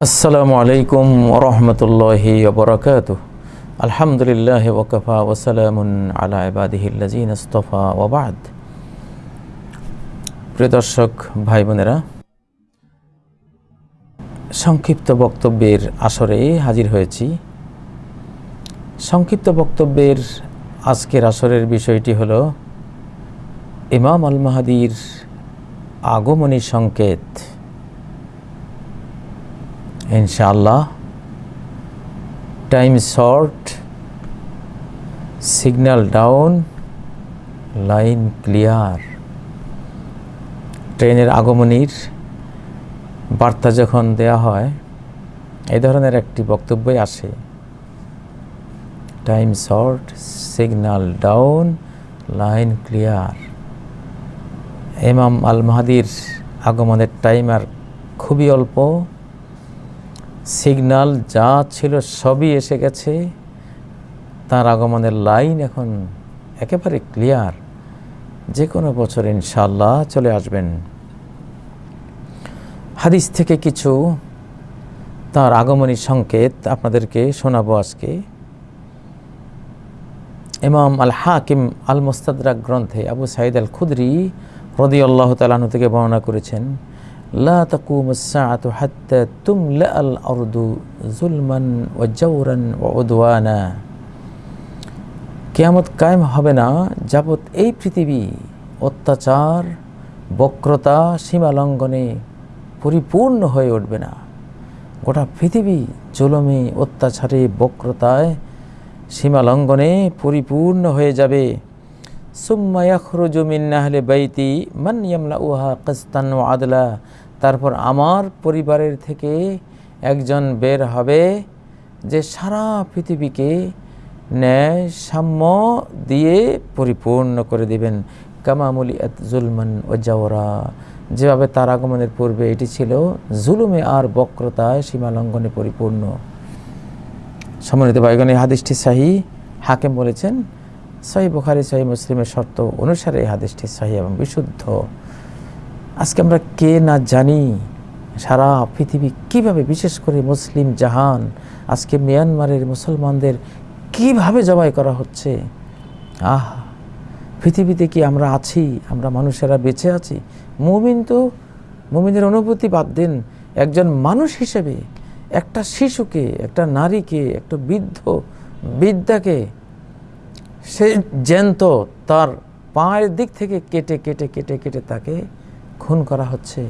আসসালামু আলাইকুম রহমতুল্লাহি বরকাত আলহামদুলিল্লাহ ওকফা ওসালামুন আলা ওবাদ প্রিয় দর্শক, ভাই বোনেরা, সংক্ষিপ্ত বক্তব্যের আসরে হাজির হয়েছি। সংক্ষিপ্ত বক্তব্যের আজকের আসরের বিষয়টি হল ইমাম আল মাহাদির আগমনী সংকেত। ইনশাআল্লাহ। Time short signal down line clear ট্রেনের আগমনীর বার্তা যখন দেয়া হয়, এই ধরনের একটি বক্তব্যই আসে। Time short signal down line clear ইমাম আল মাহাদির আগমনের টাইম আর খুবই অল্প। সিগনাল যা ছিল সবই এসে গেছে। তার আগমনের লাইন এখন একেবারে ক্লিয়ার। যে কোনো বছর ইনশাল্লাহ চলে আসবেন। হাদিস থেকে কিছু তার আগমনী সংকেত আপনাদেরকে শোনাবো আজকে। ইমাম আল হাকিম আল মোস্তাদরাক গ্রন্থে আবু সাইদ আল খুদরি রদি আল্লাহ তালাহু থেকে বর্ণনা করেছেন লা তাকুম আস-সাআতু তুমলা আল জুলমান কিয়ামত কায়েম হবে না যাবত এই পৃথিবী অত্যাচার, বক্রতা, সীমা লঙ্ঘনে পরিপূর্ণ হয়ে উঠবে না। গোটা পৃথিবী জুলমে, অত্যাচারে, বক্রতায় সীমা লঙ্ঘনে পরিপূর্ণ হয়ে যাবে। বাইতি আদলা। তারপর আমার পরিবারের থেকে একজন বের হবে যে সারা পৃথিবীকে ন্যায় সাম্য দিয়ে পরিপূর্ণ করে দিবেন। কামামুলি জুলমান ও জাওরা। যেভাবে তার আগমনের পূর্বে এটি ছিল, জুলুমে আর বক্রতায় সীমালঙ্ঘনে পরিপূর্ণ। সম্মানিত বাইগণী হাদিসটি শাহী হাকেম বলেছেন সহি বুখারি, সহি মুসলিমের শর্ত অনুসারে এই হাদিসটি সহি এবং বিশুদ্ধ। আজকে আমরা কে না জানি সারা পৃথিবী কীভাবে, বিশেষ করে মুসলিম জাহান, আজকে মিয়ানমারের মুসলমানদের কীভাবে জবাই করা হচ্ছে? আহ, পৃথিবীতে কি আমরা আছি? আমরা মানুষেরা বেঁচে আছি? মুমিন তো, মুমিনের অনুভূতি বাদ দিন একজন মানুষ হিসেবে, একটা শিশুকে, একটা নারীকে, একটা বৃদ্ধ বিদ্যাকে সে জ্যান্ত তার পায়ের দিক থেকে কেটে কেটে কেটে কেটে তাকে খুন করা হচ্ছে।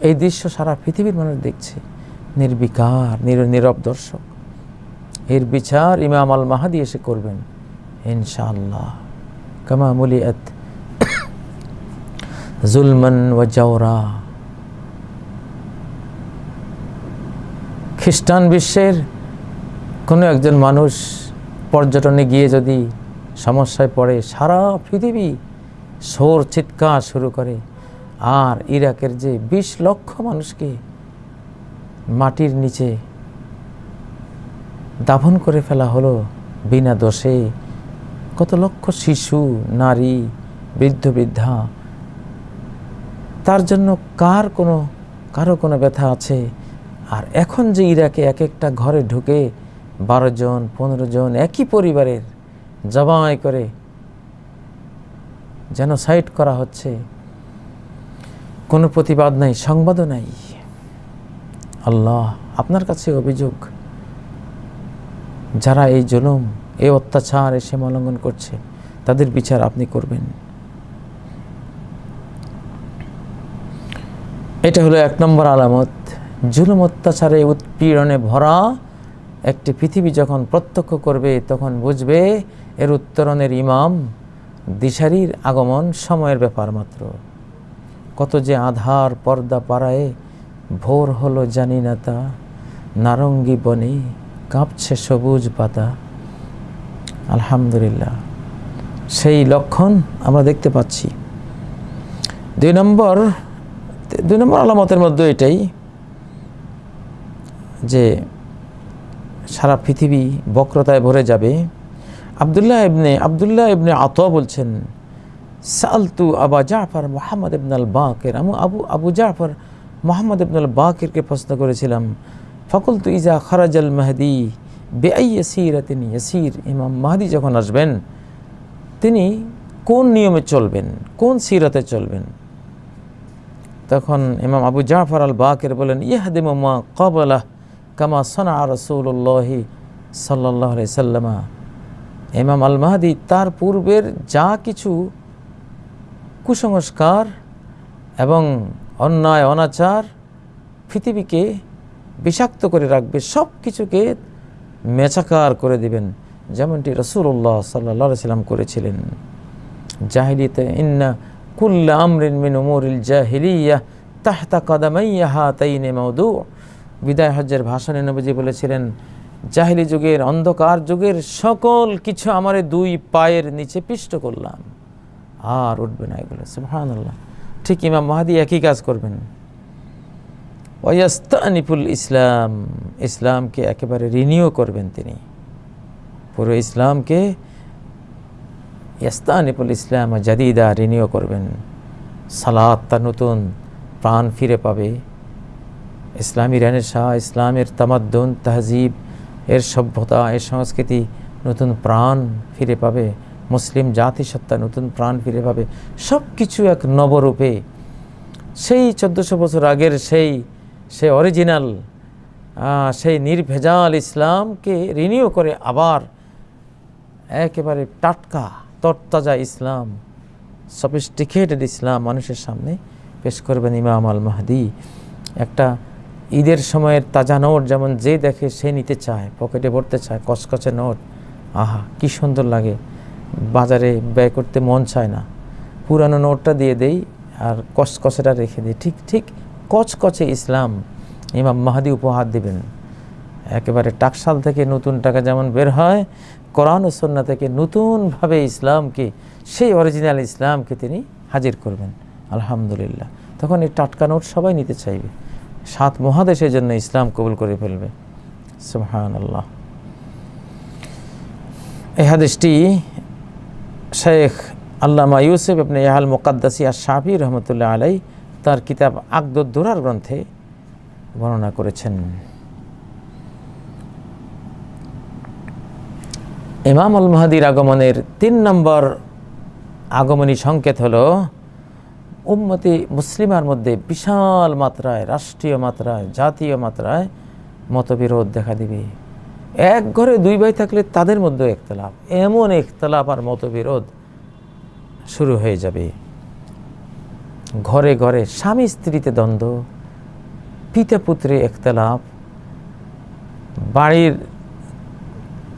এই দৃশ্য সারা পৃথিবীর মানুষ দেখছে। নির্বিকার, নির, নীরব দর্শক। এর বিচার ইমাম আল মাহাদি এসে করবেন, ইনশাআল্লাহ। কামা মুলিয়াত জুলমান ওয়া জাওরা। খ্রিস্টান বিশ্বের কোনো একজন মানুষ পর্যটনে গিয়ে যদি সমস্যায় পড়ে, সারা পৃথিবী সোর চিৎকার শুরু করে। আর ইরাকের যে বিশ লক্ষ মানুষকে মাটির নিচে দাফন করে ফেলা হলো বিনা দোষে, কত লক্ষ শিশু, নারী, বৃদ্ধ, বৃদ্ধা, তার জন্য কার কোনো, কারও কোনো ব্যথা আছে? আর এখন যে ইরাকে এক একটা ঘরে ঢুকে বারো জন, পনেরো জন একই পরিবারের জবাই করে যেন সাইট করা হচ্ছে। কোনো প্রতিবাদ নাই, সংবাদও নাই। আল্লাহ আপনার কাছে অভিযোগ, যারা এই জুলুম, এই অত্যাচার এ সীমালঙ্ঘন করছে, তাদের বিচার আপনি করবেন। এটা হলো এক নম্বর আলামত। জুলুম, অত্যাচারে উৎপীড়নে ভরা একটি পৃথিবী যখন প্রত্যক্ষ করবে, তখন বুঝবে এর উত্তরণের ইমাম দিশারির আগমন সময়ের ব্যাপার মাত্র। কত যে আধার পর্দা পাড়ায় ভোর হলো জানি না তা, নারঙ্গি বনে কাঁপছে সবুজ পাতা। আলহামদুলিল্লাহ, সেই লক্ষণ আমরা দেখতে পাচ্ছি। দুই নম্বর দুই নম্বর আলামতের মধ্যে এটাই যে সারা পৃথিবী বক্রতায় ভরে যাবে। আবদুল্লাহ ইবনে আবদুল্লাহ ইবনে আত বলছেন, সালতু আবা জাফর মোহাম্মদ ইবন আল বাকের আমি আবু আবু জাফর মোহাম্মদ ইবনুল বাকিরকে প্রশ্ন করেছিলাম ফকুল তু ইজা খরাজাল মাহদি বেআই ইয়াসিরাতিন ইয়াসির? ইমাম মাহদি যখন আসবেন, তিনি কোন নিয়মে চলবেন? কোন সিরাতে চলবেন? তখন ইমাম আবু জাফর আল বাকের বলেন ইহাদিমা কবলাহ কামা সনা রসুল্লাহি সাল্লাহ সাল্লামা। ইমাম আল মাহাদি তার পূর্বের যা কিছু কুসংস্কার এবং অন্যায়, অনাচার পৃথিবীকে বিষাক্ত করে রাখবে সব কিছুকে মেচাকার করে দিবেন, যেমনটি রসুল্লাহ সাল্লাহ সাল্লাম করেছিলেন। জাহিলিতে ইন্না কুল্লা আমরিন মিন উমুরিল জাহিলিয়া তাহতা কাদামাইয়া হাতাইনে মৌদু বিদায় হজ্জের ভাষণে নবীজি বলেছিলেন, জাহিলি যুগের অন্ধকার যুগের সকল কিছু আমার দুই পায়ের নিচে পিষ্ট করলাম। আর উঠবে না এগুলো। সুবহানাল্লাহ। ঠিক ইমাম মাহাদি একই কাজ করবেন। ওয়াস্তানিফুল ইসলাম ইসলামকে একেবারে রিনিউ করবেন তিনি। পুরো ইসলামকে ইয়াস্তানিফুল ইসলাম জাদিদা রিনিউ করবেন। সালাত তার নতুন প্রাণ ফিরে পাবে। ইসলামী শাহ ইসলামের তামাদ্দুন, তাহজিব, এর সভ্যতা, এর সংস্কৃতি নতুন প্রাণ ফিরে পাবে। মুসলিম জাতিসত্তা নতুন প্রাণ ফিরে পাবে। সব কিছু এক নবরূপে। সেই চোদ্দোশো বছর আগের সেই, সে অরিজিনাল সেই নির্ভেজাল ইসলামকে রিনিউ করে আবার একেবারে টাটকা, তরতাজা ইসলাম সফিস্টিকেটেড ইসলাম মানুষের সামনে পেশ করবেন ইমাম আল মাহদি একটা ঈদের সময়ের তাজা নোট যেমন যে দেখে সে নিতে চায়, পকেটে ভরতে চায়, কচকচে নোট। আহা, কি সুন্দর লাগে। বাজারে ব্যয় করতে মন চায় না। পুরানো নোটটা দিয়ে দেই আর কচকচেটা রেখে দিই। ঠিক ঠিক কচকচে ইসলাম। ইমাম মাহাদি উপহার দিবেন। একেবারে টাকশাল থেকে নতুন টাকা যেমন বের হয়, কোরআন ও সন্না থেকে নতুনভাবে ইসলামকে, সেই অরিজিনাল ইসলামকে তিনি হাজির করবেন। আলহামদুলিল্লাহ। তখন এই টাটকা নোট সবাই নিতে চাইবে। সাত মহাদেশের জন্য ইসলাম কবুল করে ফেলবে। সুহান আল্লাহ এই হাদিসটি শেখ আল্লামা ইউসুফ আপনি ইয়াহাল মোকাদ্দাসি আর শাহি রহমতুল্লাহ আলাই তার কিতাব আকদুদ্দোরার গ্রন্থে বর্ণনা করেছেন। ইমাম আল মাহাদির আগমনের তিন নম্বর আগমনী সংকেত হলো উম্মতি মুসলিমার মধ্যে বিশাল মাত্রায়, রাষ্ট্রীয় মাত্রায়, জাতীয় মাত্রায় মতবিরোধ দেখা দিবে। এক ঘরে দুই ভাই থাকলে তাদের মধ্যে একতলাপ, এমন একতলাপ আর মতবিরোধ শুরু হয়ে যাবে। ঘরে ঘরে স্বামী স্ত্রীতে দ্বন্দ্ব, পিতা পুত্রে একতলাপ, বাড়ির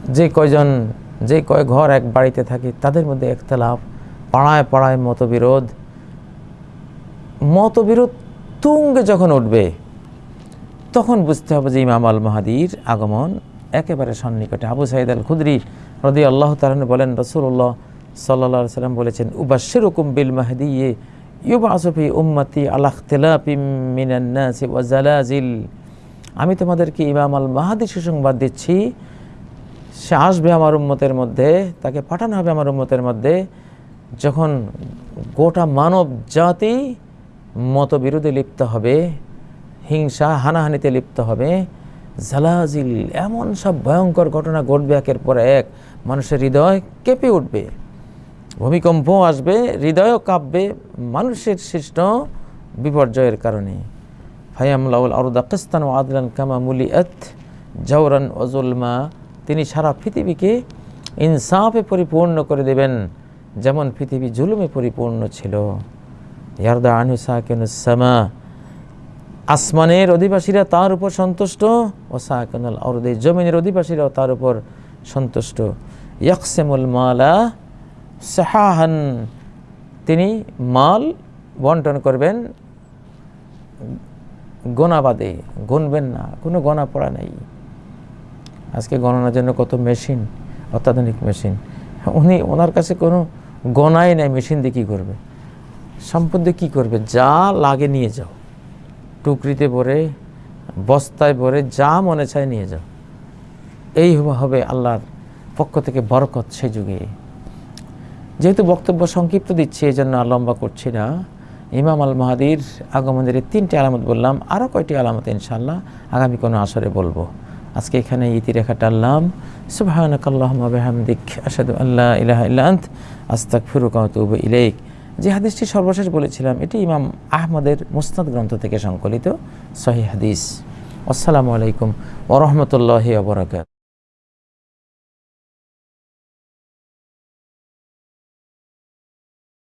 যে কয়জন, যে কয় ঘর এক বাড়িতে থাকে তাদের মধ্যে একতলাপ, পাড়ায় পাড়ায় মতবিরোধ মতবিরোধ তুঙ্গে যখন উঠবে, তখন বুঝতে হবে যে ইমাম আল মাহাদির আগমন একেবারে সন্নিকটে। আবু সাইদ আল খুদরি রদি আল্লাহ তালন বলেন রসুল্লাহ সাল্লা সাল্লাম বলেছেন উবাসের হুকুম বিল মাহাদি ইয়ে ইউবা আসফি উম্মতি আলাহ তেলাপিমিনান্নাসি ওয়াজালাজিল আমি তোমাদেরকে ইমাম আল মাহাদি সুসংবাদ দিচ্ছি। সে আসবে আমার উম্মতের মধ্যে, তাকে পাঠানো হবে আমার উম্মতের মধ্যে। যখন গোটা মানব জাতি মতবিরোধে লিপ্ত হবে, হিংসা হানাহানিতে লিপ্ত হবে। জালাজিল এমন সব ভয়ঙ্কর ঘটনা ঘটবে একের পর এক, মানুষের হৃদয় কেঁপে উঠবে। ভূমিকম্প আসবে, হৃদয়ও কাঁপবে, মানুষের সৃষ্ট বিপর্যয়ের কারণে। ফায়ামলাউল আরুদা ও আদলান কামা মুলি এত জৌরান ওজুলমা তিনি সারা পৃথিবীকে ইনসাফে পরিপূর্ণ করে দেবেন, যেমন পৃথিবী জুলুমে পরিপূর্ণ ছিল। ইয়ারদা আনু সামা। আসমানের অধিবাসীরা তার উপর সন্তুষ্ট ও সাহাকানুল অরদে জমিনের অধিবাসীরাও তার উপর সন্তুষ্ট। ইয়াকসেমুল মালা সাহাহান, তিনি মাল বন্টন করবেন গোনাবাদে গুনবেন না, কোনো গণা পড়া নেই। আজকে গণনার জন্য কত মেশিন, অত্যাধুনিক মেশিন। উনি ওনার কাছে কোনো গণাই নেই, মেশিন দিয়ে কী করবে? সম্পদ কি করবে? যা লাগে নিয়ে যাও। টুকরিতে ভরে, বস্তায় ভরে, যা মনে চায় নিয়ে যাও। এই হবে আল্লাহর পক্ষ থেকে বরকত সে যুগে। যেহেতু বক্তব্য সংক্ষিপ্ত দিচ্ছি এই জন্য লম্বা করছি না। ইমাম আল মাহাদির আগমনের তিনটি আলামত বললাম, আরও কয়টি আলামত ইনশাল্লাহ আগামী কোনো আসরে বলব। আজকে এখানে ইতিরেখা টানলাম সুবাহানকাল্লাহমা বেহামদিক আসাদু আল্লাহ ইলাহা ইল্লা আন্ত, আস্তাগফিরুকা ওয়া আতুবু ইলাইক। যে হাদিসটি সর্বশেষ বলেছিলাম, এটি ইমাম আহমদের মুস্তাদ গ্রন্থ থেকে সংকলিত, সহি হাদিস। আসসালামু আলাইকুম ওরহমতুল্লাহ আবরাকাত